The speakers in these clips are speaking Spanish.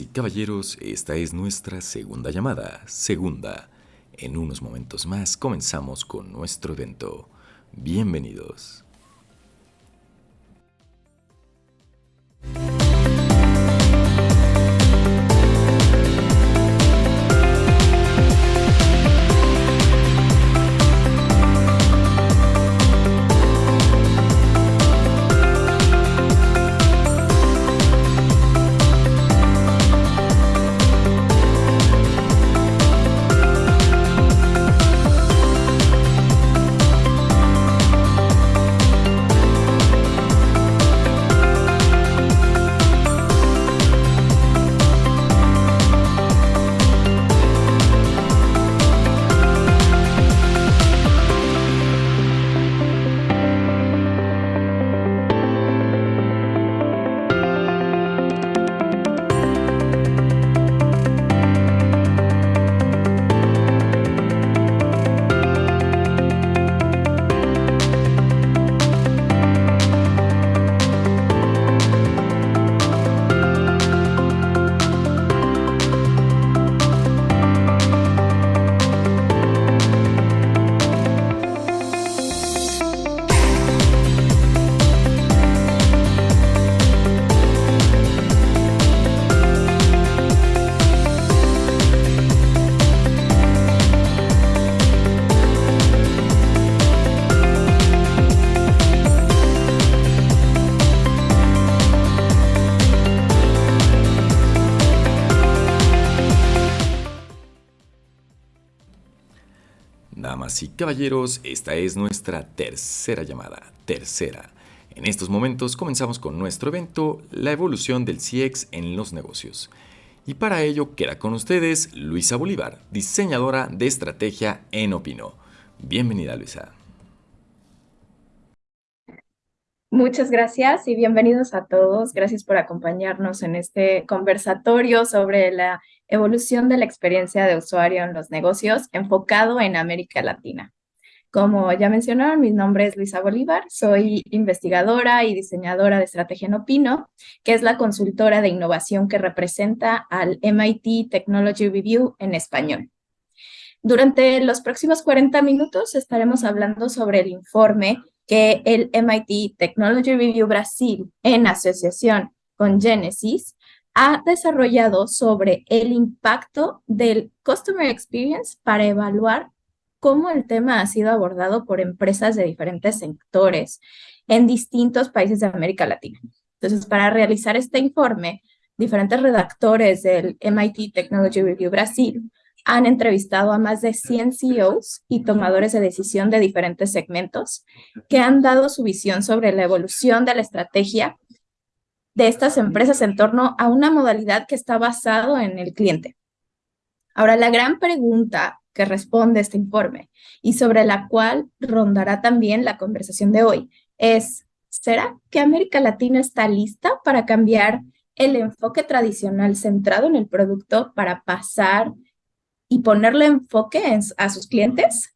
Y caballeros, esta es nuestra segunda llamada, segunda. En unos momentos más comenzamos con nuestro evento. Bienvenidos. Caballeros, esta es nuestra tercera llamada, tercera. En estos momentos comenzamos con nuestro evento, la evolución del CX en los negocios. Y para ello queda con ustedes Luisa Bolívar, diseñadora de estrategia en Opino. Bienvenida Luisa. Muchas gracias y bienvenidos a todos. Gracias por acompañarnos en este conversatorio sobre la evolución de la experiencia de usuario en los negocios enfocado en América Latina. Como ya mencionaron, mi nombre es Luisa Bolívar, soy investigadora y diseñadora de estrategia en Opino, que es la consultora de innovación que representa al MIT Technology Review en español. Durante los próximos 40 minutos estaremos hablando sobre el informe que el MIT Technology Review Brasil, en asociación con Genesis, ha desarrollado sobre el impacto del Customer Experience para evaluar cómo el tema ha sido abordado por empresas de diferentes sectores en distintos países de América Latina. Entonces, para realizar este informe, diferentes redactores del MIT Technology Review Brasil han entrevistado a más de 100 CEOs y tomadores de decisión de diferentes segmentos que han dado su visión sobre la evolución de la estrategia de estas empresas en torno a una modalidad que está basado en el cliente. Ahora, la gran pregunta que responde este informe y sobre la cual rondará también la conversación de hoy es, ¿será que América Latina está lista para cambiar el enfoque tradicional centrado en el producto para pasar y ponerle enfoque a sus clientes?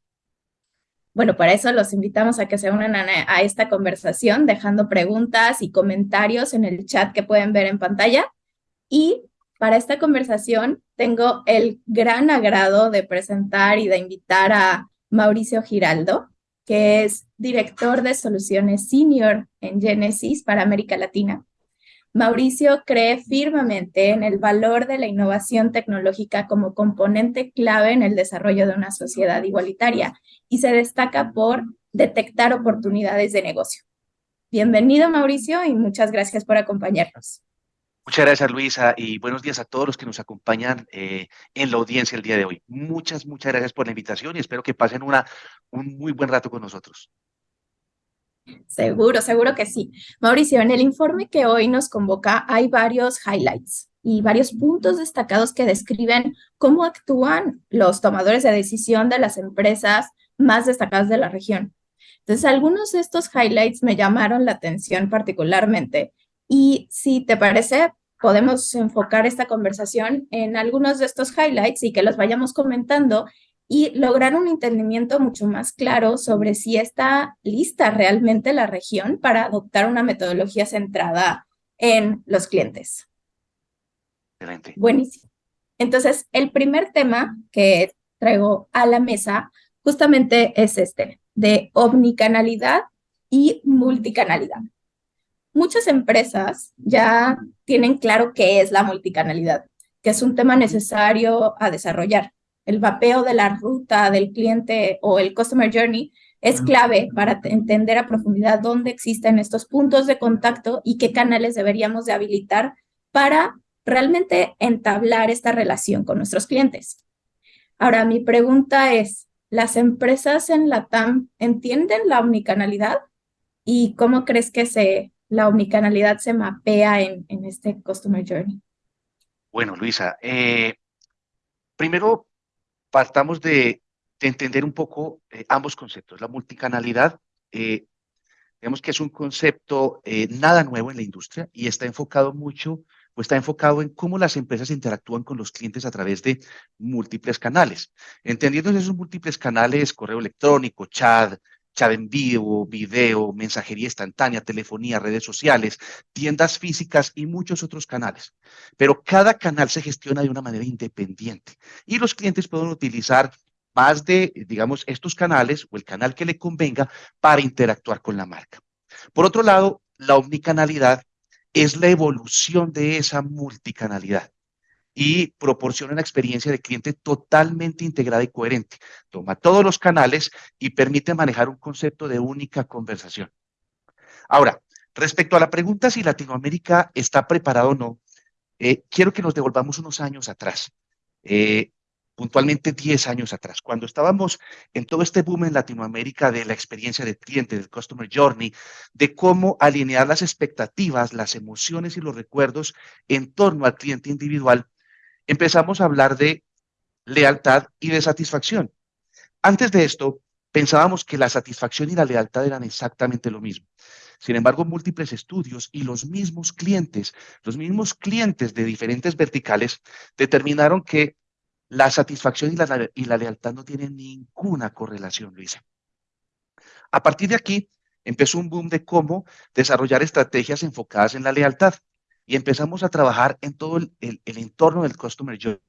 Bueno, para eso los invitamos a que se unan a, esta conversación dejando preguntas y comentarios en el chat que pueden ver en pantalla. Y para esta conversación tengo el gran agrado de presentar y de invitar a Mauricio Giraldo, que es director de soluciones senior en Genesis para América Latina. Mauricio cree firmemente en el valor de la innovación tecnológica como componente clave en el desarrollo de una sociedad igualitaria y se destaca por detectar oportunidades de negocio. Bienvenido, Mauricio, y muchas gracias por acompañarnos. Muchas gracias, Luisa, y buenos días a todos los que nos acompañan eh, en la audiencia el día de hoy. Muchas, muchas gracias por la invitación y espero que pasen una, un muy buen rato con nosotros. Seguro, seguro que sí. Mauricio, en el informe que hoy nos convoca hay varios highlights y varios puntos destacados que describen cómo actúan los tomadores de decisión de las empresas más destacadas de la región. Entonces, algunos de estos highlights me llamaron la atención particularmente y si te parece, podemos enfocar esta conversación en algunos de estos highlights y que los vayamos comentando y lograr un entendimiento mucho más claro sobre si está lista realmente la región para adoptar una metodología centrada en los clientes. Excelente. Buenísimo. Entonces, el primer tema que traigo a la mesa justamente es este, de omnicanalidad y multicanalidad. Muchas empresas ya tienen claro qué es la multicanalidad, que es un tema necesario a desarrollar. El mapeo de la ruta del cliente o el customer journey es clave para entender a profundidad dónde existen estos puntos de contacto y qué canales deberíamos de habilitar para realmente entablar esta relación con nuestros clientes. Ahora, mi pregunta es, ¿las empresas en la TAM entienden la omnicanalidad? ¿Y cómo crees que se, la omnicanalidad se mapea en, en este Customer Journey? Bueno, Luisa, eh, primero partamos de, entender un poco eh, ambos conceptos. La multicanalidad, eh, digamos que es un concepto nada nuevo en la industria y está enfocado mucho pues está enfocado en cómo las empresas interactúan con los clientes a través de múltiples canales. Entendiendo esos múltiples canales, correo electrónico, chat, chat en vivo, video, mensajería instantánea, telefonía, redes sociales, tiendas físicas y muchos otros canales. Pero cada canal se gestiona de una manera independiente y los clientes pueden utilizar más de, digamos, estos canales o el canal que le convenga para interactuar con la marca. Por otro lado, la omnicanalidad es la evolución de esa multicanalidad y proporciona una experiencia de cliente totalmente integrada y coherente. Toma todos los canales y permite manejar un concepto de única conversación. Ahora, respecto a la pregunta si Latinoamérica está preparado o no, eh, quiero que nos devolvamos unos años atrás. Eh, puntualmente 10 años atrás, cuando estábamos en todo este boom en Latinoamérica de la experiencia del cliente, del customer journey, de cómo alinear las expectativas, las emociones y los recuerdos en torno al cliente individual, empezamos a hablar de lealtad y de satisfacción. Antes de esto, pensábamos que la satisfacción y la lealtad eran exactamente lo mismo. Sin embargo, múltiples estudios y los mismos clientes, los mismos clientes de diferentes verticales, determinaron que la satisfacción y la, y la lealtad no tienen ninguna correlación, Luisa. A partir de aquí, empezó un boom de cómo desarrollar estrategias enfocadas en la lealtad y empezamos a trabajar en todo el, entorno del customer journey.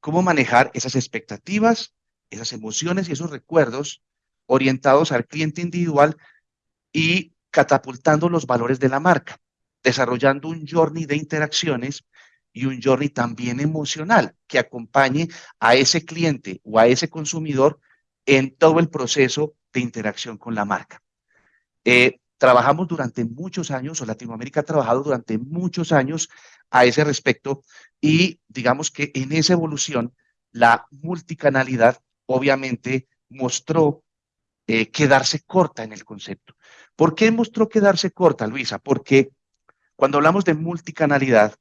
Cómo manejar esas expectativas, esas emociones y esos recuerdos orientados al cliente individual y catapultando los valores de la marca, desarrollando un journey de interacciones y un journey también emocional que acompañe a ese cliente o a ese consumidor en todo el proceso de interacción con la marca. Eh, trabajamos durante muchos años, o Latinoamérica ha trabajado durante muchos años a ese respecto, y digamos que en esa evolución, la multicanalidad obviamente mostró eh, quedarse corta en el concepto. ¿Por qué mostró quedarse corta, Luisa? Porque cuando hablamos de multicanalidad,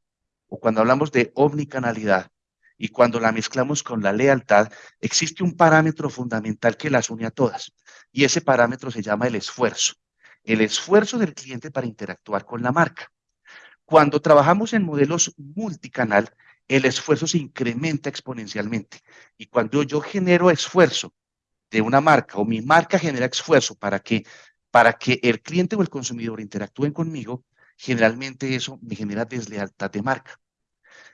o cuando hablamos de omnicanalidad y cuando la mezclamos con la lealtad, existe un parámetro fundamental que las une a todas. Y ese parámetro se llama el esfuerzo. El esfuerzo del cliente para interactuar con la marca. Cuando trabajamos en modelos multicanal, el esfuerzo se incrementa exponencialmente. Y cuando yo genero esfuerzo de una marca o mi marca genera esfuerzo para que, para que el cliente o el consumidor interactúen conmigo, generalmente eso me genera deslealtad de marca.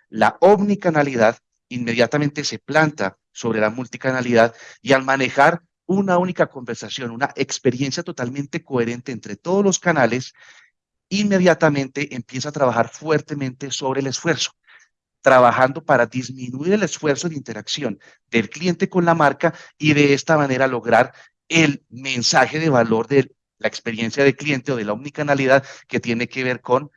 La omnicanalidad inmediatamente se planta sobre la multicanalidad y al manejar una única conversación, una experiencia totalmente coherente entre todos los canales, inmediatamente empieza a trabajar fuertemente sobre el esfuerzo, trabajando para disminuir el esfuerzo de interacción del cliente con la marca y de esta manera lograr el mensaje de valor del la experiencia de cliente o de la omnicanalidad que tiene que ver con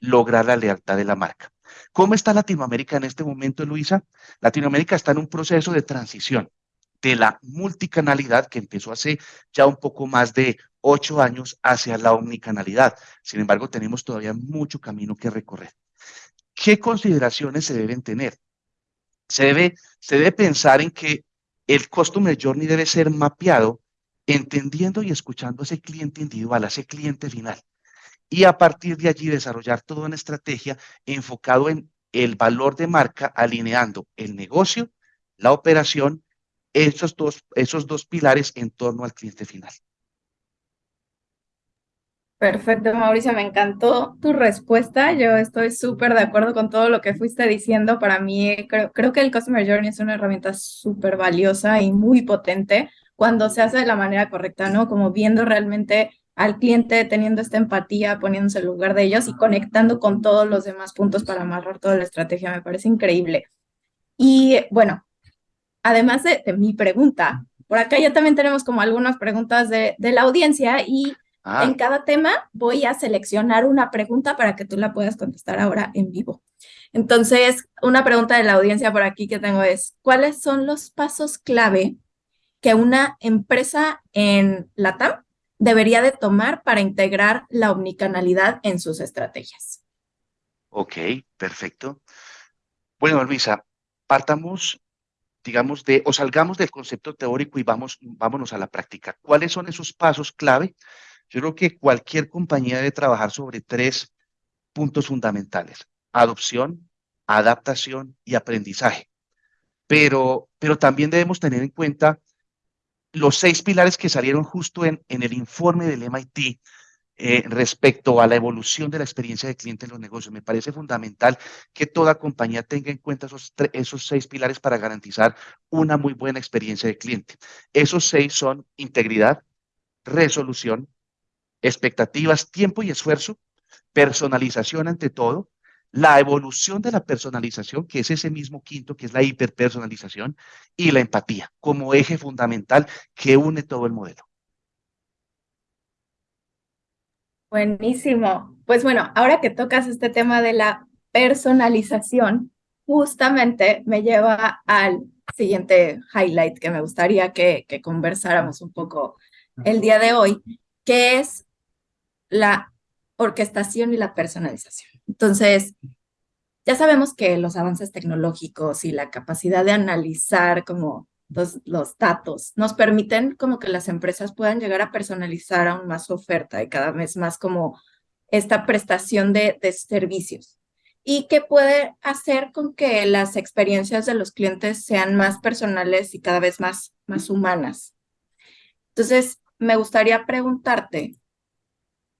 lograr la lealtad de la marca. ¿Cómo está Latinoamérica en este momento, Luisa? Latinoamérica está en un proceso de transición de la multicanalidad que empezó hace ya un poco más de ocho años hacia la omnicanalidad. Sin embargo, tenemos todavía mucho camino que recorrer. ¿Qué consideraciones se deben tener? Se debe, se debe pensar en que el Customer Journey debe ser mapeado entendiendo y escuchando a ese cliente individual, a ese cliente final. Y a partir de allí desarrollar toda una estrategia enfocado en el valor de marca, alineando el negocio, la operación, esos dos, esos dos pilares en torno al cliente final. Perfecto, Mauricio, me encantó tu respuesta. Yo estoy súper de acuerdo con todo lo que fuiste diciendo. Para mí, creo, creo que el Customer Journey es una herramienta súper valiosa y muy potente cuando se hace de la manera correcta, ¿no? Como viendo realmente al cliente, teniendo esta empatía, poniéndose en lugar de ellos y conectando con todos los demás puntos para amarrar toda la estrategia. Me parece increíble. Y bueno, además de, mi pregunta, por acá ya también tenemos como algunas preguntas de, de la audiencia y Ah. En cada tema voy a seleccionar una pregunta para que tú la puedas contestar ahora en vivo. Entonces, una pregunta de la audiencia por aquí que tengo es, ¿cuáles son los pasos clave que una empresa en LATAM debería de tomar para integrar la omnicanalidad en sus estrategias? Ok, perfecto. Bueno, Luisa, partamos, digamos, de, o salgamos del concepto teórico y vamos, vámonos a la práctica. ¿Cuáles son esos pasos clave yo creo que cualquier compañía debe trabajar sobre tres puntos fundamentales. Adopción, adaptación y aprendizaje. Pero, pero también debemos tener en cuenta los seis pilares que salieron justo en, el informe del MIT eh, respecto a la evolución de la experiencia de cliente en los negocios. Me parece fundamental que toda compañía tenga en cuenta esos, esos seis pilares para garantizar una muy buena experiencia de cliente. Esos seis son integridad, resolución, expectativas, tiempo y esfuerzo, personalización ante todo, la evolución de la personalización, que es ese mismo quinto, que es la hiperpersonalización, y la empatía como eje fundamental que une todo el modelo. Buenísimo. Pues bueno, ahora que tocas este tema de la personalización, justamente me lleva al siguiente highlight que me gustaría que, que conversáramos un poco el día de hoy, que es la orquestación y la personalización. Entonces, ya sabemos que los avances tecnológicos y la capacidad de analizar como los, datos nos permiten como que las empresas puedan llegar a personalizar aún más su oferta y cada vez más como esta prestación de, de servicios y que puede hacer con que las experiencias de los clientes sean más personales y cada vez más, más humanas. Entonces, me gustaría preguntarte,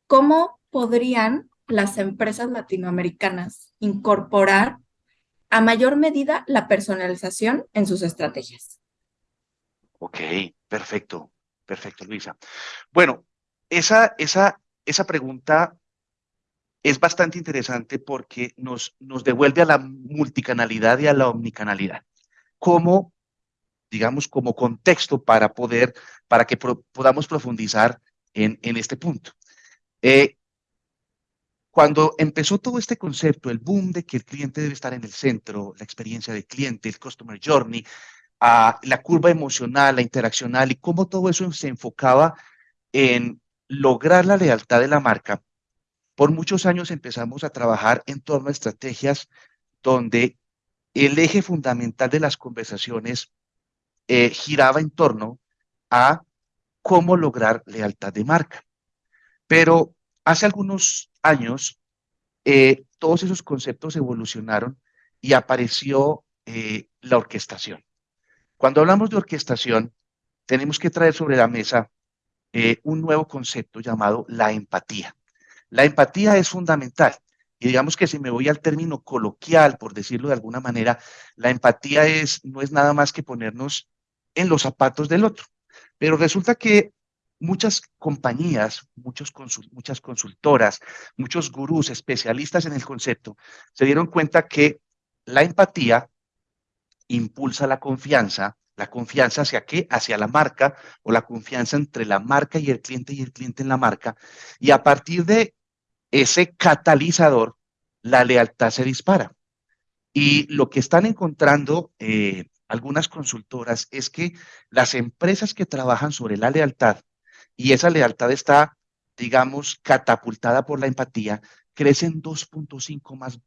¿cómo podrían las empresas latinoamericanas incorporar a mayor medida la personalización en sus estrategias? Ok, perfecto, perfecto, Luisa. Bueno, esa, esa, esa pregunta es bastante interesante porque nos, nos devuelve a la multicanalidad y a la omnicanalidad. Como, digamos, como contexto para poder, para que podamos profundizar en, en este punto. Eh, cuando empezó todo este concepto, el boom de que el cliente debe estar en el centro, la experiencia del cliente, el customer journey, la curva emocional, la interaccional y cómo todo eso se enfocaba en lograr la lealtad de la marca, por muchos años empezamos a trabajar en torno a estrategias donde el eje fundamental de las conversaciones eh, giraba en torno a cómo lograr lealtad de marca. Pero hace algunos años, eh, todos esos conceptos evolucionaron y apareció eh, la orquestación. Cuando hablamos de orquestación, tenemos que traer sobre la mesa eh, un nuevo concepto llamado la empatía. La empatía es fundamental. Y digamos que si me voy al término coloquial, por decirlo de alguna manera, la empatía es, no es nada más que ponernos en los zapatos del otro. Pero resulta que muchas compañías, muchos muchas consultoras, muchos gurús especialistas en el concepto se dieron cuenta que la empatía impulsa la confianza, la confianza hacia qué? Hacia la marca o la confianza entre la marca y el cliente y el cliente en la marca. Y a partir de ese catalizador, la lealtad se dispara. Y lo que están encontrando eh, algunas consultoras es que las empresas que trabajan sobre la lealtad y esa lealtad está, digamos, catapultada por la empatía, crecen 2.5 más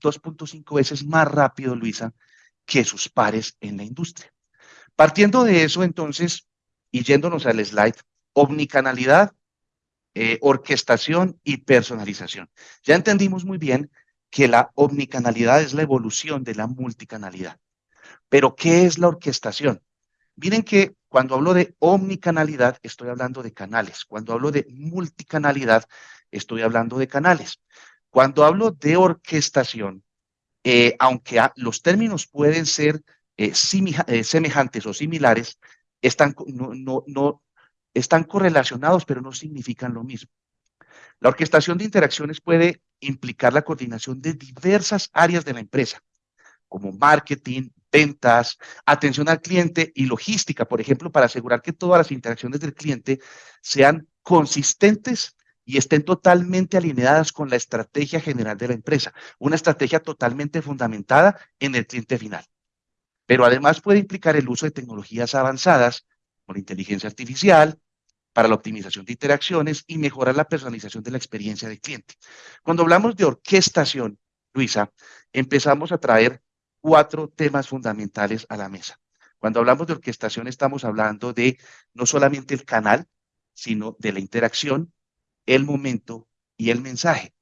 2.5 veces más rápido, Luisa, que sus pares en la industria. Partiendo de eso, entonces, y yéndonos al slide, omnicanalidad, eh, orquestación y personalización. Ya entendimos muy bien que la omnicanalidad es la evolución de la multicanalidad. Pero, ¿qué es la orquestación? Miren que Cuando hablo de omnicanalidad, estoy hablando de canales. Cuando hablo de multicanalidad, estoy hablando de canales. Cuando hablo de orquestación, eh, aunque los términos pueden ser eh, eh, semejantes o similares, están, no, están correlacionados, pero no significan lo mismo. La orquestación de interacciones puede implicar la coordinación de diversas áreas de la empresa, como marketing, ventas, atención al cliente y logística, por ejemplo, para asegurar que todas las interacciones del cliente sean consistentes y estén totalmente alineadas con la estrategia general de la empresa, una estrategia totalmente fundamentada en el cliente final. Pero además puede implicar el uso de tecnologías avanzadas, como la inteligencia artificial, para la optimización de interacciones y mejorar la personalización de la experiencia del cliente. Cuando hablamos de orquestación, Luisa, empezamos a traer cuatro temas fundamentales a la mesa. Cuando hablamos de orquestación estamos hablando de no solamente el canal, sino de la interacción, el momento y el mensaje.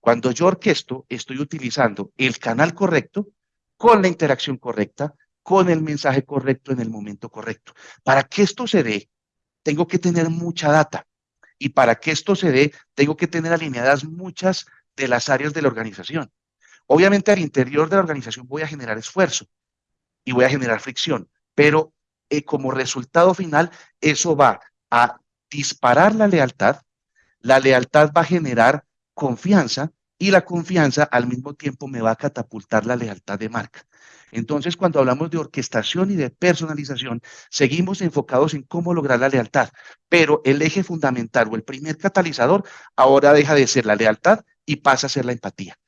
Cuando yo orquesto, estoy utilizando el canal correcto con la interacción correcta, con el mensaje correcto en el momento correcto. Para que esto se dé, tengo que tener mucha data. Y para que esto se dé, tengo que tener alineadas muchas de las áreas de la organización. Obviamente al interior de la organización voy a generar esfuerzo y voy a generar fricción, pero eh, como resultado final eso va a disparar la lealtad, la lealtad va a generar confianza y la confianza al mismo tiempo me va a catapultar la lealtad de marca. Entonces, cuando hablamos de orquestación y de personalización, seguimos enfocados en cómo lograr la lealtad, pero el eje fundamental o el primer catalizador ahora deja de ser la lealtad y pasa a ser la empatía.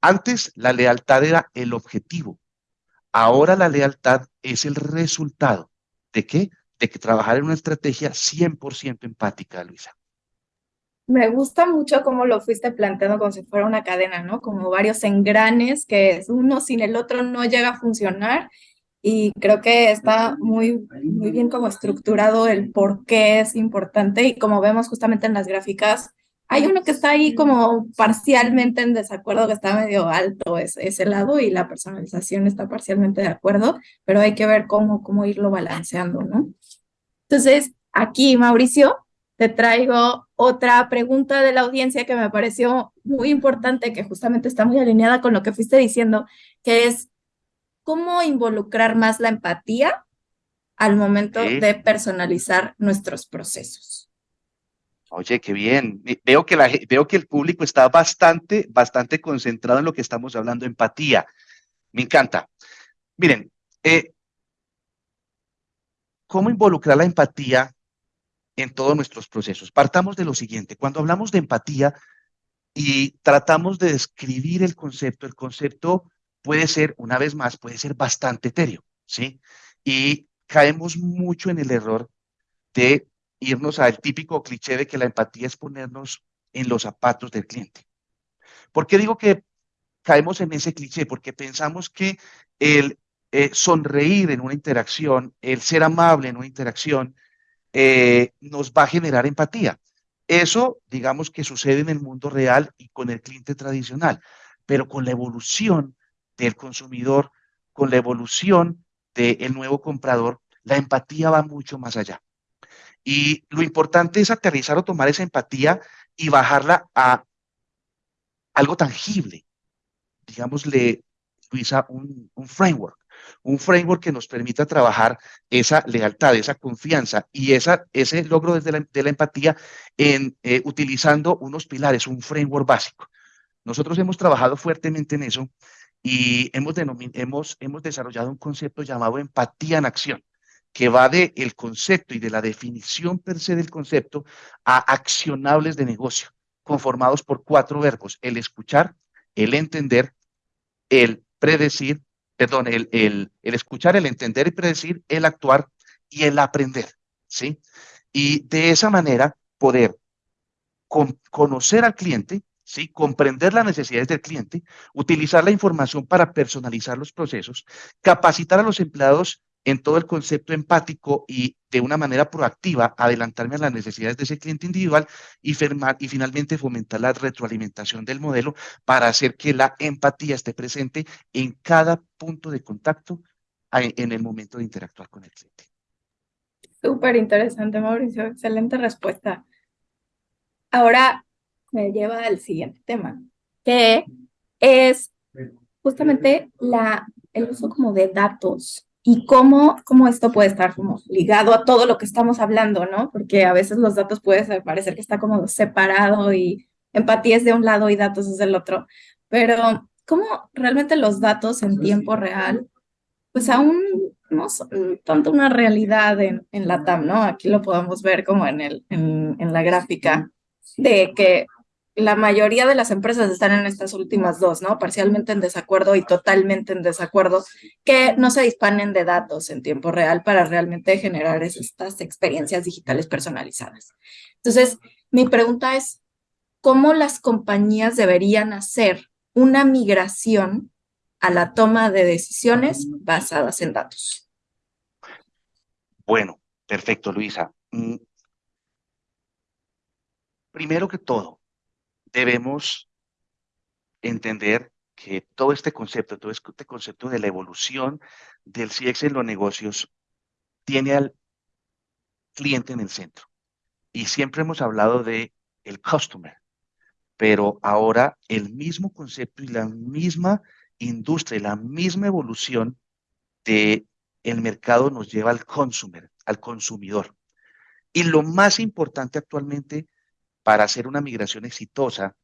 Antes la lealtad era el objetivo. Ahora la lealtad es el resultado. ¿De qué? De que trabajar en una estrategia 100% empática, Luisa. Me gusta mucho cómo lo fuiste planteando como si fuera una cadena, ¿no? Como varios engranes que uno sin el otro no llega a funcionar. Y creo que está muy, muy bien como estructurado el por qué es importante. Y como vemos justamente en las gráficas, hay uno que está ahí como parcialmente en desacuerdo, que está medio alto ese, ese lado y la personalización está parcialmente de acuerdo, pero hay que ver cómo, cómo irlo balanceando, ¿no? Entonces, aquí, Mauricio, te traigo otra pregunta de la audiencia que me pareció muy importante, que justamente está muy alineada con lo que fuiste diciendo, que es cómo involucrar más la empatía al momento de personalizar nuestros procesos. Oye, qué bien. Veo que, veo que el público está bastante, bastante concentrado en lo que estamos hablando, empatía. Me encanta. Miren, eh, ¿cómo involucrar la empatía en todos nuestros procesos? Partamos de lo siguiente. Cuando hablamos de empatía y tratamos de describir el concepto, el concepto puede ser, una vez más, puede ser bastante etéreo, ¿sí? Y caemos mucho en el error de irnos al típico cliché de que la empatía es ponernos en los zapatos del cliente. ¿Por qué digo que caemos en ese cliché? Porque pensamos que el eh, sonreír en una interacción, el ser amable en una interacción, eh, nos va a generar empatía. Eso, digamos que sucede en el mundo real y con el cliente tradicional, pero con la evolución del consumidor, con la evolución del nuevo comprador, la empatía va mucho más allá. Y lo importante es aterrizar o tomar esa empatía y bajarla a algo tangible. Digámosle, Luisa, un, framework. Un framework que nos permita trabajar esa lealtad, esa confianza y esa, ese logro desde la, de la empatía eh, utilizando unos pilares, un framework básico. Nosotros hemos trabajado fuertemente en eso y hemos, hemos, hemos desarrollado un concepto llamado empatía en acción que va de el concepto y de la definición per se del concepto a accionables de negocio, conformados por cuatro verbos, el escuchar, el entender, el predecir, perdón, el, el, el escuchar, el entender y predecir, el actuar y el aprender, ¿sí? Y de esa manera poder conocer al cliente, ¿sí? comprender las necesidades del cliente, utilizar la información para personalizar los procesos, capacitar a los empleados en todo el concepto empático y de una manera proactiva adelantarme a las necesidades de ese cliente individual y, y finalmente fomentar la retroalimentación del modelo para hacer que la empatía esté presente en cada punto de contacto en el momento de interactuar con el cliente. Súper interesante, Mauricio. Excelente respuesta. Ahora me lleva al siguiente tema, que es justamente la, el uso como de datos y cómo, cómo esto puede estar como ligado a todo lo que estamos hablando, ¿no? Porque a veces los datos puede parecer que está como separado y empatía es de un lado y datos es del otro, pero cómo realmente los datos en tiempo real, pues aún no son tanto una realidad en, en la TAM, ¿no? Aquí lo podemos ver como en, el, en, en la gráfica de que la mayoría de las empresas están en estas últimas dos, ¿no? Parcialmente en desacuerdo y totalmente en desacuerdo, que no se disponen de datos en tiempo real para realmente generar estas experiencias digitales personalizadas. Entonces, mi pregunta es, ¿cómo las compañías deberían hacer una migración a la toma de decisiones basadas en datos? Bueno, perfecto, Luisa. Mm. Primero que todo, debemos entender que todo este concepto, todo este concepto de la evolución del CX en los negocios tiene al cliente en el centro. Y siempre hemos hablado de el customer, pero ahora el mismo concepto y la misma industria, la misma evolución de el mercado nos lleva al consumer, al consumidor. Y lo más importante actualmente para hacer una migración exitosa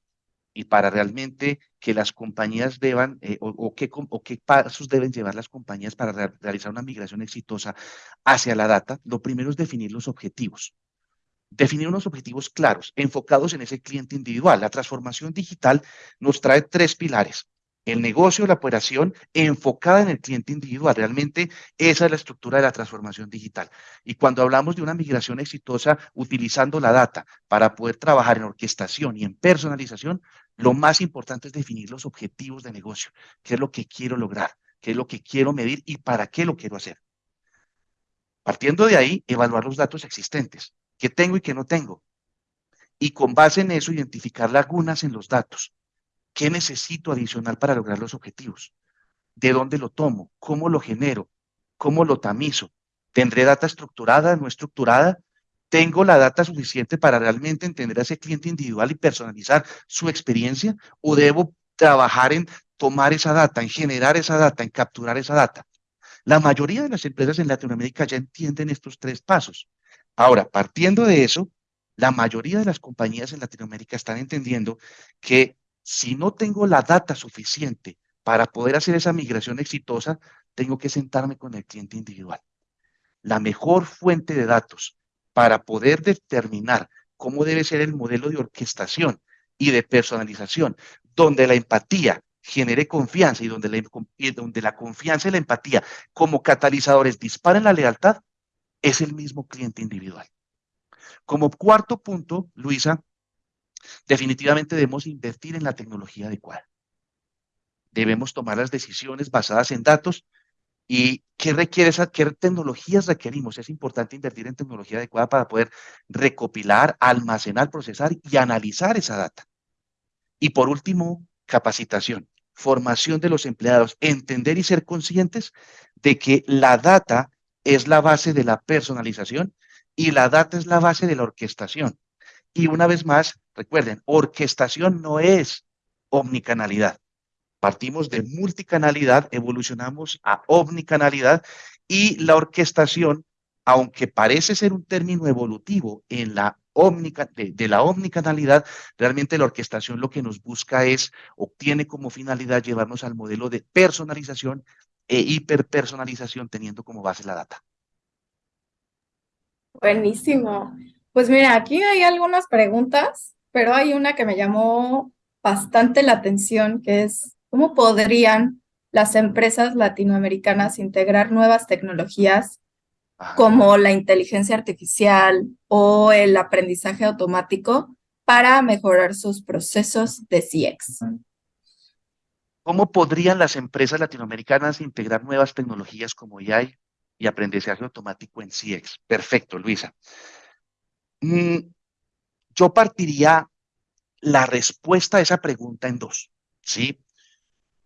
y para realmente que las compañías deban, eh, o, qué, o, qué, pasos deben llevar las compañías para realizar una migración exitosa hacia la data, lo primero es definir los objetivos. Definir unos objetivos claros, enfocados en ese cliente individual. La transformación digital nos trae tres pilares el negocio, la operación enfocada en el cliente individual. Realmente esa es la estructura de la transformación digital. Y cuando hablamos de una migración exitosa utilizando la data para poder trabajar en orquestación y en personalización, lo más importante es definir los objetivos de negocio. ¿Qué es lo que quiero lograr? ¿Qué es lo que quiero medir y para qué lo quiero hacer? Partiendo de ahí, evaluar los datos existentes. ¿Qué tengo y qué no tengo? Y con base en eso, identificar lagunas en los datos ¿Qué necesito adicional para lograr los objetivos? ¿De dónde lo tomo? ¿Cómo lo genero? ¿Cómo lo tamizo? ¿Tendré data estructurada, no estructurada? ¿Tengo la data suficiente para realmente entender a ese cliente individual y personalizar su experiencia? ¿O debo trabajar en tomar esa data, en generar esa data, en capturar esa data? La mayoría de las empresas en Latinoamérica ya entienden estos tres pasos. Ahora, partiendo de eso, la mayoría de las compañías en Latinoamérica están entendiendo que si no tengo la data suficiente para poder hacer esa migración exitosa, tengo que sentarme con el cliente individual. La mejor fuente de datos para poder determinar cómo debe ser el modelo de orquestación y de personalización, donde la empatía genere confianza y donde la, donde la confianza y la empatía como catalizadores disparen la lealtad, es el mismo cliente individual. Como cuarto punto, Luisa, Definitivamente debemos invertir en la tecnología adecuada. Debemos tomar las decisiones basadas en datos y qué requiere esa, qué tecnologías requerimos. Es importante invertir en tecnología adecuada para poder recopilar, almacenar, procesar y analizar esa data. Y por último, capacitación, formación de los empleados, entender y ser conscientes de que la data es la base de la personalización y la data es la base de la orquestación. Y una vez más, recuerden, orquestación no es omnicanalidad. Partimos de multicanalidad, evolucionamos a omnicanalidad y la orquestación, aunque parece ser un término evolutivo en la de, de, la omnicanalidad, realmente la orquestación lo que nos busca es, obtiene como finalidad llevarnos al modelo de personalización e hiperpersonalización teniendo como base la data. Buenísimo. Pues mira, aquí hay algunas preguntas, pero hay una que me llamó bastante la atención, que es cómo podrían las empresas latinoamericanas integrar nuevas tecnologías como la inteligencia artificial o el aprendizaje automático para mejorar sus procesos de CX. ¿Cómo podrían las empresas latinoamericanas integrar nuevas tecnologías como AI y aprendizaje automático en CX? Perfecto, Luisa. Mm, yo partiría la respuesta a esa pregunta en dos, ¿sí?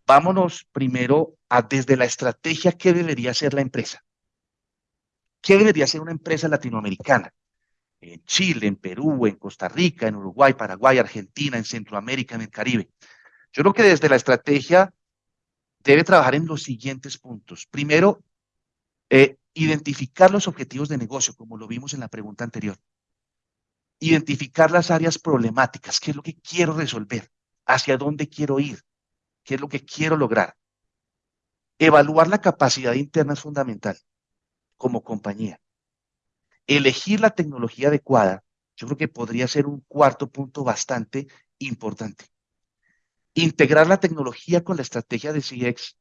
Vámonos primero a desde la estrategia que debería ser la empresa. ¿qué debería ser una empresa latinoamericana? En Chile, en Perú, en Costa Rica, en Uruguay, Paraguay, Argentina, en Centroamérica, en el Caribe. Yo creo que desde la estrategia debe trabajar en los siguientes puntos. Primero, eh, identificar los objetivos de negocio, como lo vimos en la pregunta anterior. Identificar las áreas problemáticas, qué es lo que quiero resolver, hacia dónde quiero ir, qué es lo que quiero lograr. Evaluar la capacidad interna es fundamental como compañía. Elegir la tecnología adecuada, yo creo que podría ser un cuarto punto bastante importante. Integrar la tecnología con la estrategia de CX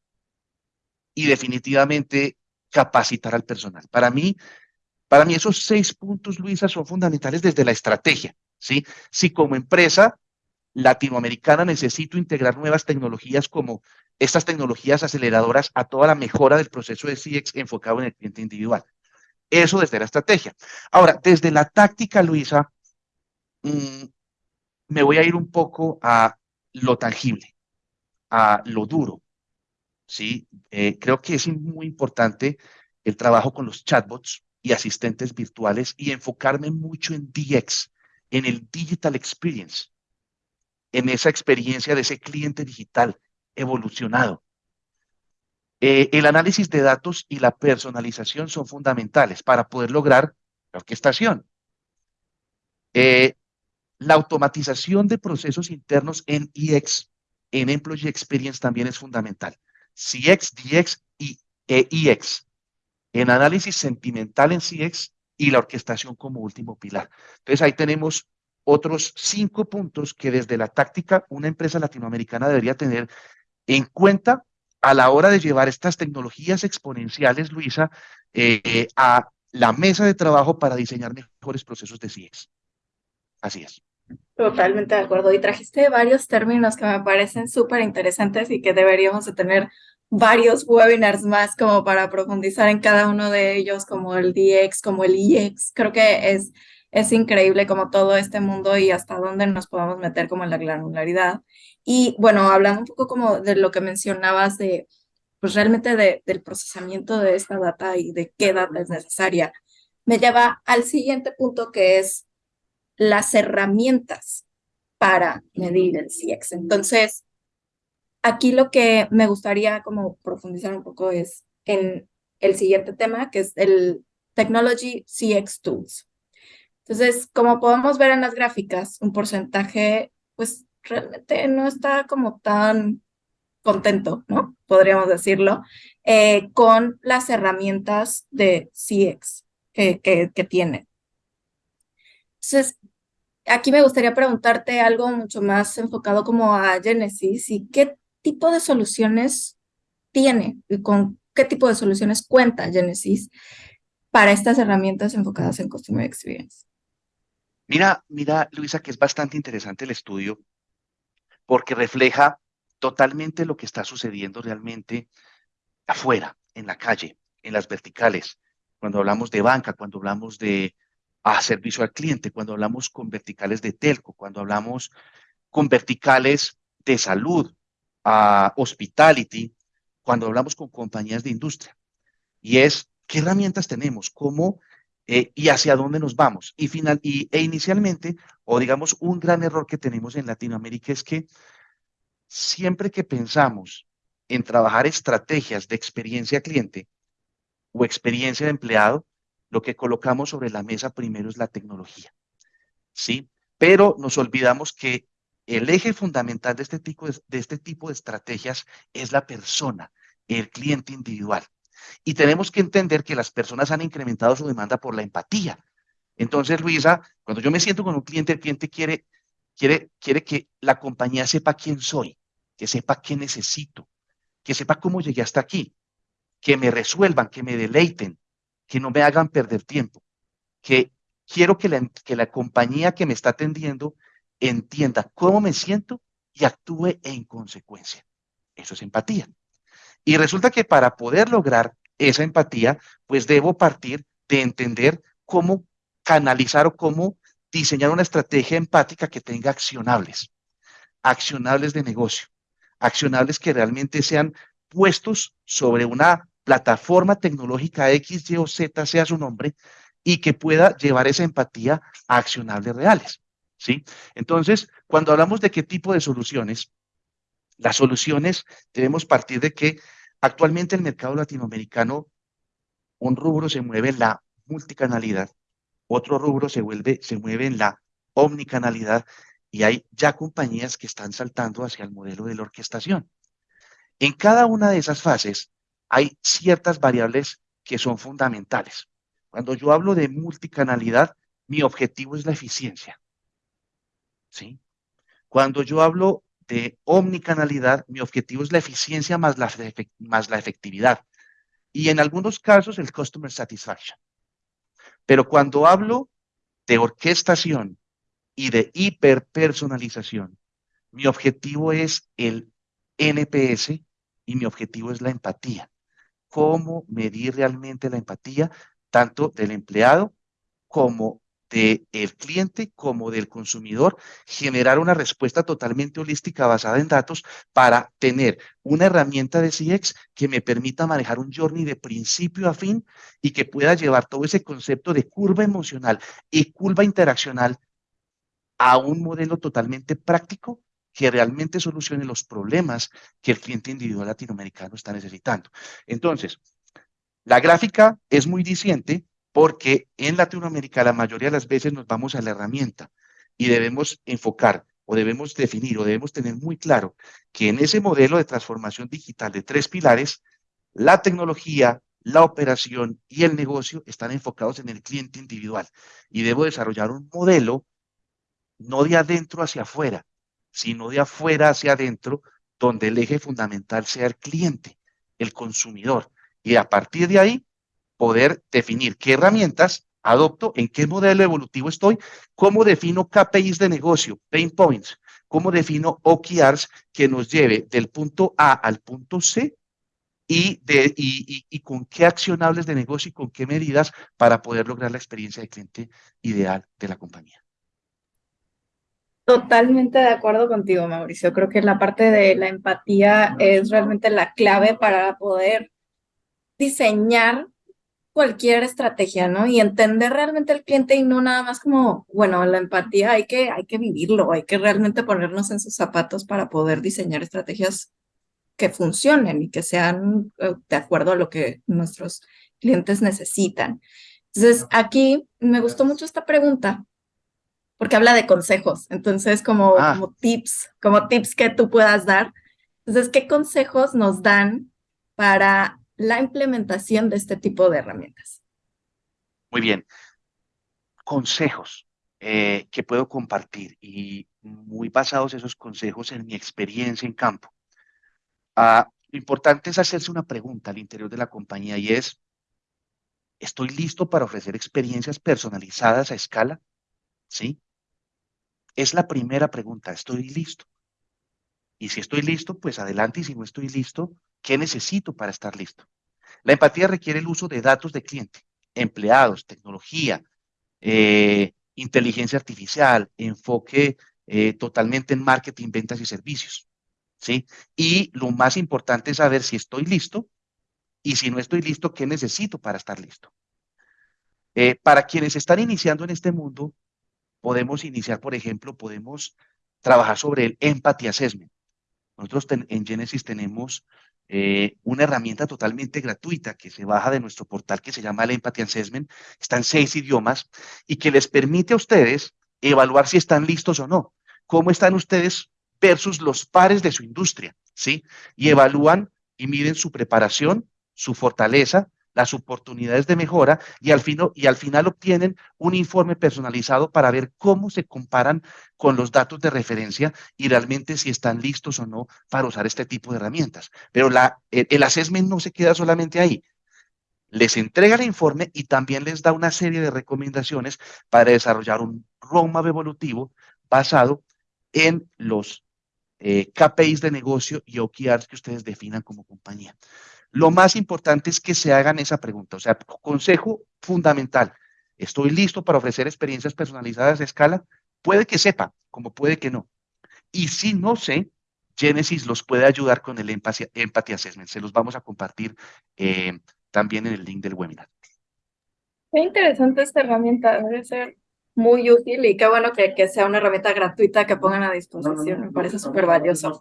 y definitivamente capacitar al personal. Para mí, para mí esos seis puntos, Luisa, son fundamentales desde la estrategia. ¿sí? Si como empresa latinoamericana necesito integrar nuevas tecnologías como estas tecnologías aceleradoras a toda la mejora del proceso de CX enfocado en el cliente individual. Eso desde la estrategia. Ahora, desde la táctica, Luisa, mm, me voy a ir un poco a lo tangible, a lo duro. ¿sí? Eh, creo que es muy importante el trabajo con los chatbots y asistentes virtuales y enfocarme mucho en DX, en el digital experience, en esa experiencia de ese cliente digital evolucionado. Eh, el análisis de datos y la personalización son fundamentales para poder lograr la orquestación. Eh, la automatización de procesos internos en EX, en Employee Experience también es fundamental. CX, DX y EX. En análisis sentimental en CX y la orquestación como último pilar. Entonces ahí tenemos otros cinco puntos que desde la táctica una empresa latinoamericana debería tener en cuenta a la hora de llevar estas tecnologías exponenciales, Luisa, eh, a la mesa de trabajo para diseñar mejores procesos de CX. Así es. Totalmente de acuerdo. Y trajiste varios términos que me parecen súper interesantes y que deberíamos de tener varios webinars más como para profundizar en cada uno de ellos, como el DX, como el EX. Creo que es, es increíble como todo este mundo y hasta dónde nos podemos meter como en la granularidad. Y bueno, hablando un poco como de lo que mencionabas de, pues realmente de, del procesamiento de esta data y de qué data es necesaria, me lleva al siguiente punto que es las herramientas para medir el CX. Entonces, aquí lo que me gustaría como profundizar un poco es en el siguiente tema, que es el Technology CX Tools. Entonces, como podemos ver en las gráficas, un porcentaje, pues realmente no está como tan contento, ¿no? Podríamos decirlo, eh, con las herramientas de CX que, que, que tiene. Entonces, aquí me gustaría preguntarte algo mucho más enfocado como a Genesis y qué tipo de soluciones tiene y con qué tipo de soluciones cuenta Genesis para estas herramientas enfocadas en Customer Experience. Mira, mira, Luisa, que es bastante interesante el estudio porque refleja totalmente lo que está sucediendo realmente afuera, en la calle, en las verticales, cuando hablamos de banca, cuando hablamos de a servicio al cliente, cuando hablamos con verticales de telco, cuando hablamos con verticales de salud, a hospitality, cuando hablamos con compañías de industria. Y es, ¿qué herramientas tenemos? ¿Cómo eh, y hacia dónde nos vamos? Y, final, y, e inicialmente, o digamos, un gran error que tenemos en Latinoamérica es que siempre que pensamos en trabajar estrategias de experiencia cliente o experiencia de empleado, lo que colocamos sobre la mesa primero es la tecnología. ¿Sí? Pero nos olvidamos que el eje fundamental de este tipo de, de este tipo de estrategias es la persona, el cliente individual. Y tenemos que entender que las personas han incrementado su demanda por la empatía. Entonces, Luisa, cuando yo me siento con un cliente, el cliente quiere, quiere, quiere que la compañía sepa quién soy, que sepa qué necesito, que sepa cómo llegué hasta aquí, que me resuelvan, que me deleiten, que no me hagan perder tiempo, que quiero que la, que la compañía que me está atendiendo entienda cómo me siento y actúe en consecuencia. Eso es empatía. Y resulta que para poder lograr esa empatía, pues debo partir de entender cómo canalizar o cómo diseñar una estrategia empática que tenga accionables, accionables de negocio, accionables que realmente sean puestos sobre una plataforma tecnológica X, Y o Z sea su nombre y que pueda llevar esa empatía a accionables reales. ¿Sí? Entonces, cuando hablamos de qué tipo de soluciones, las soluciones debemos partir de que actualmente el mercado latinoamericano, un rubro se mueve en la multicanalidad, otro rubro se, mueve en la omnicanalidad y hay ya compañías que están saltando hacia el modelo de la orquestación. En cada una de esas fases hay ciertas variables que son fundamentales. Cuando yo hablo de multicanalidad, mi objetivo es la eficiencia. ¿Sí? Cuando yo hablo de omnicanalidad, mi objetivo es la eficiencia más la, más la efectividad. Y en algunos casos el customer satisfaction. Pero cuando hablo de orquestación y de hiperpersonalización, mi objetivo es el NPS y mi objetivo es la empatía. ¿Cómo medir realmente la empatía tanto del empleado como del cliente como del consumidor, generar una respuesta totalmente holística basada en datos para tener una herramienta de CX que me permita manejar un journey de principio a fin y que pueda llevar todo ese concepto de curva emocional y curva interaccional a un modelo totalmente práctico que realmente solucione los problemas que el cliente individual latinoamericano está necesitando. Entonces, la gráfica es muy diciente porque en Latinoamérica la mayoría de las veces nos vamos a la herramienta y debemos enfocar o debemos definir o debemos tener muy claro que en ese modelo de transformación digital de tres pilares, la tecnología, la operación y el negocio están enfocados en el cliente individual y debo desarrollar un modelo no de adentro hacia afuera, sino de afuera hacia adentro, donde el eje fundamental sea el cliente, el consumidor. Y a partir de ahí, poder definir qué herramientas adopto, en qué modelo evolutivo estoy, cómo defino KPIs de negocio, pain points, cómo defino OKRs que nos lleve del punto A al punto C y, con qué accionables de negocio y con qué medidas para poder lograr la experiencia de cliente ideal de la compañía. Totalmente de acuerdo contigo, Mauricio. Creo que la parte de la empatía es realmente la clave para poder diseñar cualquier estrategia, ¿no? Y entender realmente al cliente y no nada más como, bueno, la empatía hay que, hay que vivirlo, hay que realmente ponernos en sus zapatos para poder diseñar estrategias que funcionen y que sean eh, de acuerdo a lo que nuestros clientes necesitan. Entonces, aquí me gustó mucho esta pregunta porque habla de consejos, entonces como, ah. como tips, como tips que tú puedas dar. Entonces, ¿qué consejos nos dan para la implementación de este tipo de herramientas. Muy bien. Consejos eh, que puedo compartir y muy basados esos consejos en mi experiencia en campo. Ah, lo importante es hacerse una pregunta al interior de la compañía y es, ¿estoy listo para ofrecer experiencias personalizadas a escala? ¿Sí? Es la primera pregunta, ¿estoy listo? Y si estoy listo, pues adelante, y si no estoy listo, ¿Qué necesito para estar listo? La empatía requiere el uso de datos de cliente, empleados, tecnología, eh, inteligencia artificial, enfoque eh, totalmente en marketing, ventas y servicios. ¿sí? Y lo más importante es saber si estoy listo y si no estoy listo, ¿qué necesito para estar listo? Eh, para quienes están iniciando en este mundo, podemos iniciar, por ejemplo, podemos trabajar sobre el Empathy Assessment. Nosotros en Genesis tenemos eh, una herramienta totalmente gratuita que se baja de nuestro portal que se llama el Empathy Assessment, está en seis idiomas y que les permite a ustedes evaluar si están listos o no, cómo están ustedes versus los pares de su industria, ¿sí? Y evalúan y miden su preparación, su fortaleza, las oportunidades de mejora y al, y al final obtienen un informe personalizado para ver cómo se comparan con los datos de referencia y realmente si están listos o no para usar este tipo de herramientas. Pero la, el, assessment no se queda solamente ahí. Les entrega el informe y también les da una serie de recomendaciones para desarrollar un roadmap evolutivo basado en los eh, KPIs de negocio y OKRs que ustedes definan como compañía. Lo más importante es que se hagan esa pregunta. O sea, consejo fundamental. ¿Estoy listo para ofrecer experiencias personalizadas de escala? Puede que sepa, como puede que no. Y si no sé, Genesis los puede ayudar con el Empathy, Assessment. Se los vamos a compartir eh, también en el link del webinar. Qué interesante esta herramienta, debe ser muy útil y qué bueno que, que sea una herramienta gratuita que pongan a disposición, me parece súper valioso.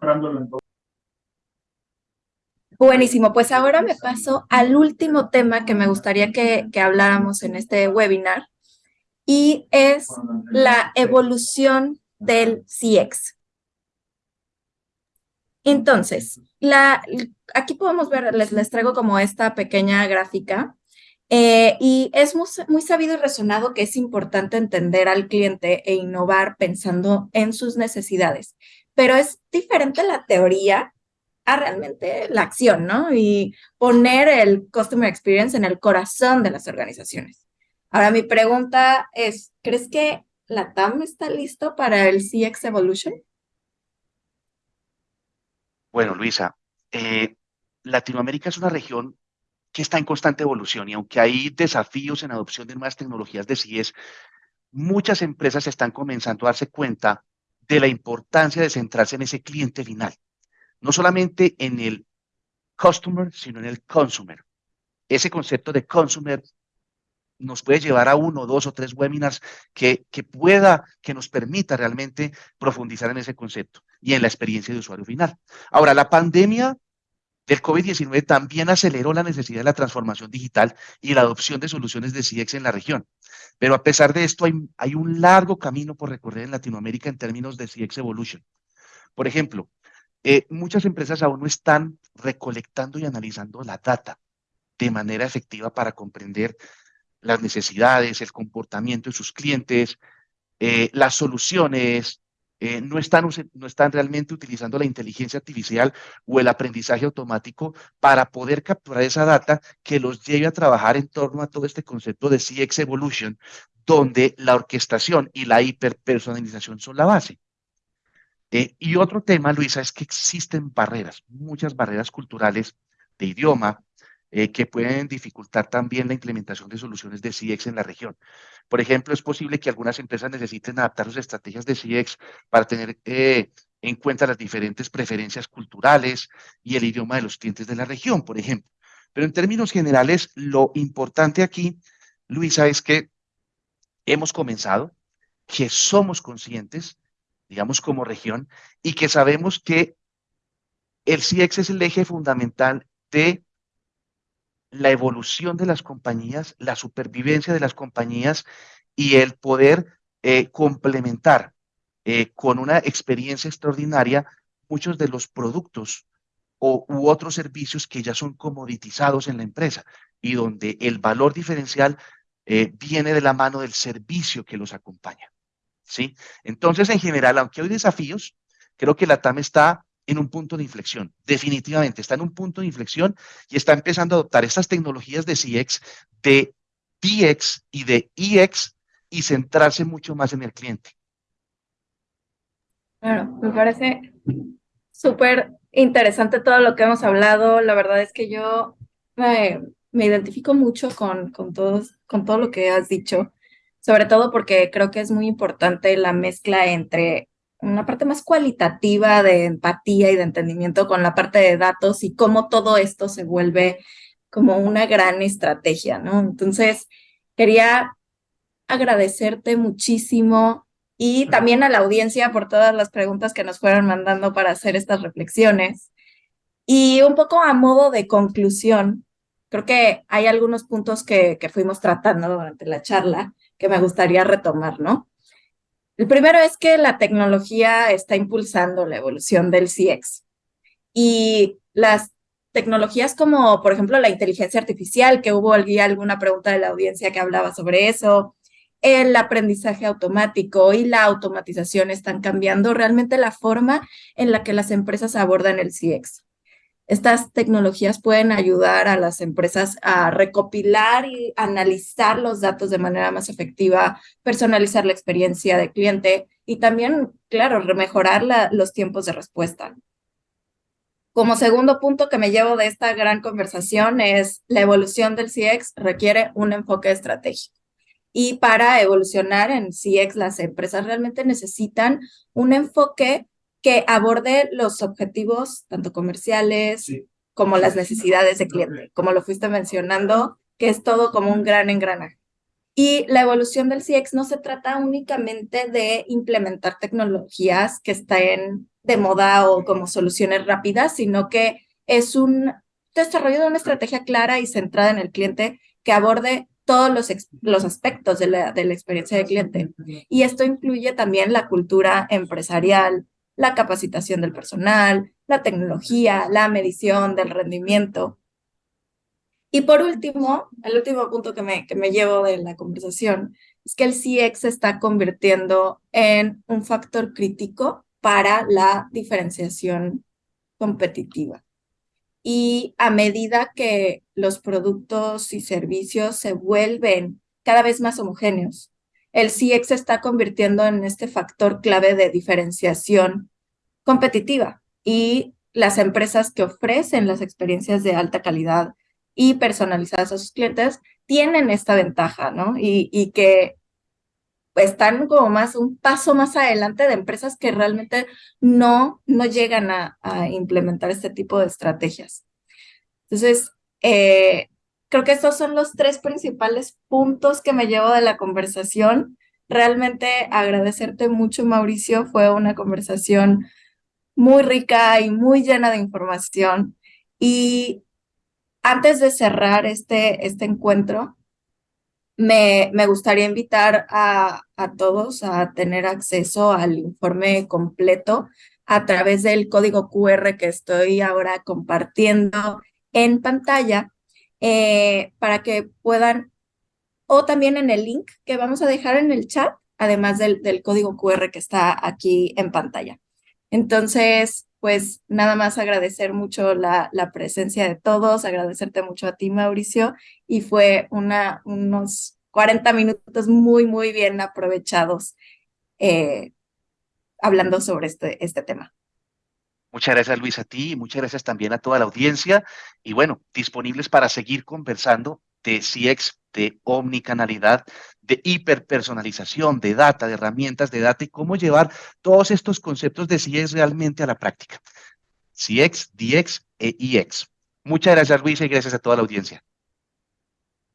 Buenísimo, pues ahora me paso al último tema que me gustaría que, que habláramos en este webinar y es la evolución del CX. Entonces, la, aquí podemos ver, les, les traigo como esta pequeña gráfica eh, y es muy, sabido y resonado que es importante entender al cliente e innovar pensando en sus necesidades, pero es diferente la teoría a realmente la acción, ¿no? Y poner el Customer Experience en el corazón de las organizaciones. Ahora, mi pregunta es, ¿crees que la TAM está listo para el CX Evolution? Bueno, Luisa, eh, Latinoamérica es una región que está en constante evolución y aunque hay desafíos en adopción de nuevas tecnologías de CIES, muchas empresas están comenzando a darse cuenta de la importancia de centrarse en ese cliente final, no solamente en el customer, sino en el consumer. Ese concepto de consumer nos puede llevar a uno, dos o tres webinars que, que pueda, que nos permita realmente profundizar en ese concepto y en la experiencia de usuario final. Ahora, la pandemia el COVID-19 también aceleró la necesidad de la transformación digital y la adopción de soluciones de CX en la región. Pero a pesar de esto, hay, un largo camino por recorrer en Latinoamérica en términos de CX Evolution. Por ejemplo, eh, muchas empresas aún no están recolectando y analizando la data de manera efectiva para comprender las necesidades, el comportamiento de sus clientes, eh, las soluciones, eh, no, están, no están realmente utilizando la inteligencia artificial o el aprendizaje automático para poder capturar esa data que los lleve a trabajar en torno a todo este concepto de CX Evolution, donde la orquestación y la hiperpersonalización son la base. Eh, y otro tema, Luisa, es que existen barreras, muchas barreras culturales de idioma, eh, que pueden dificultar también la implementación de soluciones de CX en la región. Por ejemplo, es posible que algunas empresas necesiten adaptar sus estrategias de CX para tener eh, en cuenta las diferentes preferencias culturales y el idioma de los clientes de la región, por ejemplo. Pero en términos generales, lo importante aquí, Luisa, es que hemos comenzado, que somos conscientes, digamos como región, y que sabemos que el CX es el eje fundamental de la evolución de las compañías, la supervivencia de las compañías y el poder eh, complementar eh, con una experiencia extraordinaria muchos de los productos o, u otros servicios que ya son comoditizados en la empresa y donde el valor diferencial eh, viene de la mano del servicio que los acompaña. ¿Sí? Entonces, en general, aunque hay desafíos, creo que la TAM está en un punto de inflexión. Definitivamente está en un punto de inflexión y está empezando a adoptar estas tecnologías de CX, de DX y de EX y centrarse mucho más en el cliente. Claro, me parece súper interesante todo lo que hemos hablado. La verdad es que yo me, identifico mucho con, con, todos, con todo lo que has dicho, sobre todo porque creo que es muy importante la mezcla entre una parte más cualitativa de empatía y de entendimiento con la parte de datos y cómo todo esto se vuelve como una gran estrategia, ¿no? Entonces, quería agradecerte muchísimo y también a la audiencia por todas las preguntas que nos fueron mandando para hacer estas reflexiones. Y un poco a modo de conclusión, creo que hay algunos puntos que, que fuimos tratando durante la charla que me gustaría retomar, ¿no? El primero es que la tecnología está impulsando la evolución del CX y las tecnologías como, por ejemplo, la inteligencia artificial, que hubo alguna pregunta de la audiencia que hablaba sobre eso, el aprendizaje automático y la automatización están cambiando realmente la forma en la que las empresas abordan el CX. Estas tecnologías pueden ayudar a las empresas a recopilar y analizar los datos de manera más efectiva, personalizar la experiencia de cliente y también, claro, mejorar los tiempos de respuesta. Como segundo punto que me llevo de esta gran conversación es la evolución del CX requiere un enfoque estratégico. Y para evolucionar en CX, las empresas realmente necesitan un enfoque que aborde los objetivos, tanto comerciales como las necesidades de cliente, como lo fuiste mencionando, que es todo como un gran engranaje. Y la evolución del CX no se trata únicamente de implementar tecnologías que estén de moda o como soluciones rápidas, sino que es un desarrollo de una estrategia clara y centrada en el cliente que aborde todos los, los aspectos de la, de la experiencia del cliente. Y esto incluye también la cultura empresarial, la capacitación del personal, la tecnología, la medición del rendimiento. Y por último, el último punto que me, que me llevo de la conversación es que el CX se está convirtiendo en un factor crítico para la diferenciación competitiva. Y a medida que los productos y servicios se vuelven cada vez más homogéneos, el CX se está convirtiendo en este factor clave de diferenciación competitiva y las empresas que ofrecen las experiencias de alta calidad y personalizadas a sus clientes tienen esta ventaja, ¿no? Y, y que están como más un paso más adelante de empresas que realmente no, no llegan a, a implementar este tipo de estrategias. Entonces, eh, creo que estos son los tres principales puntos que me llevo de la conversación. Realmente agradecerte mucho, Mauricio. Fue una conversación muy rica y muy llena de información. Y antes de cerrar este, este encuentro, me, me gustaría invitar a, a todos a tener acceso al informe completo a través del código QR que estoy ahora compartiendo en pantalla eh, para que puedan, o también en el link que vamos a dejar en el chat, además del, del código QR que está aquí en pantalla. Entonces, pues nada más agradecer mucho la, la, presencia de todos, agradecerte mucho a ti, Mauricio, y fue una, unos 40 minutos muy, muy bien aprovechados eh, hablando sobre este, este tema. Muchas gracias, Luis, a ti y muchas gracias también a toda la audiencia. Y bueno, disponibles para seguir conversando de CX, de omnicanalidad, de hiperpersonalización, de data, de herramientas de data y cómo llevar todos estos conceptos de CX realmente a la práctica. CX, DX e IX. Muchas gracias, Luis, y gracias a toda la audiencia.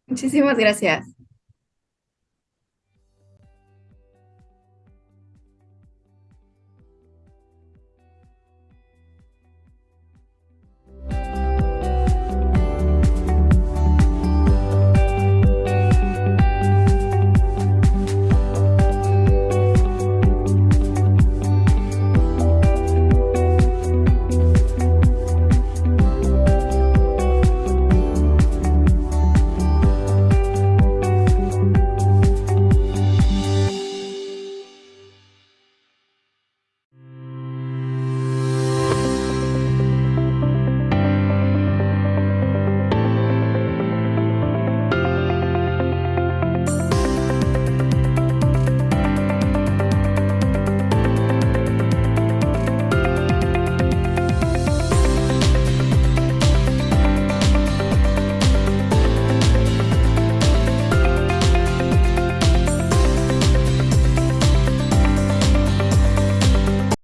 Muchísimas gracias.